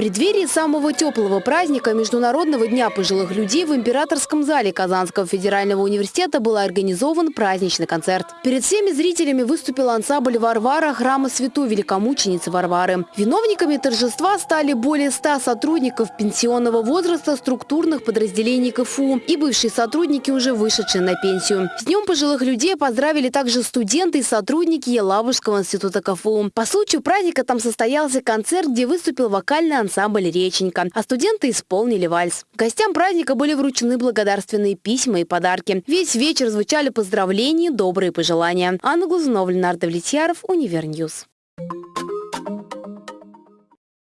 преддверии самого теплого праздника Международного дня пожилых людей в Императорском зале Казанского федерального университета был организован праздничный концерт. Перед всеми зрителями выступил ансамбль «Варвара» храма Святой Великомученицы Варвары. Виновниками торжества стали более 100 сотрудников пенсионного возраста структурных подразделений КФУ и бывшие сотрудники, уже вышедшие на пенсию. С Днем пожилых людей поздравили также студенты и сотрудники Елабужского института КФУ. По случаю праздника там состоялся концерт, где выступил вокальный ансамбль «Реченька», а студенты исполнили вальс. Гостям праздника были вручены благодарственные письма и подарки. Весь вечер звучали поздравления, добрые пожелания. Анна Глазунова, Ленардо Влетьяров, Универньюз. Thank you.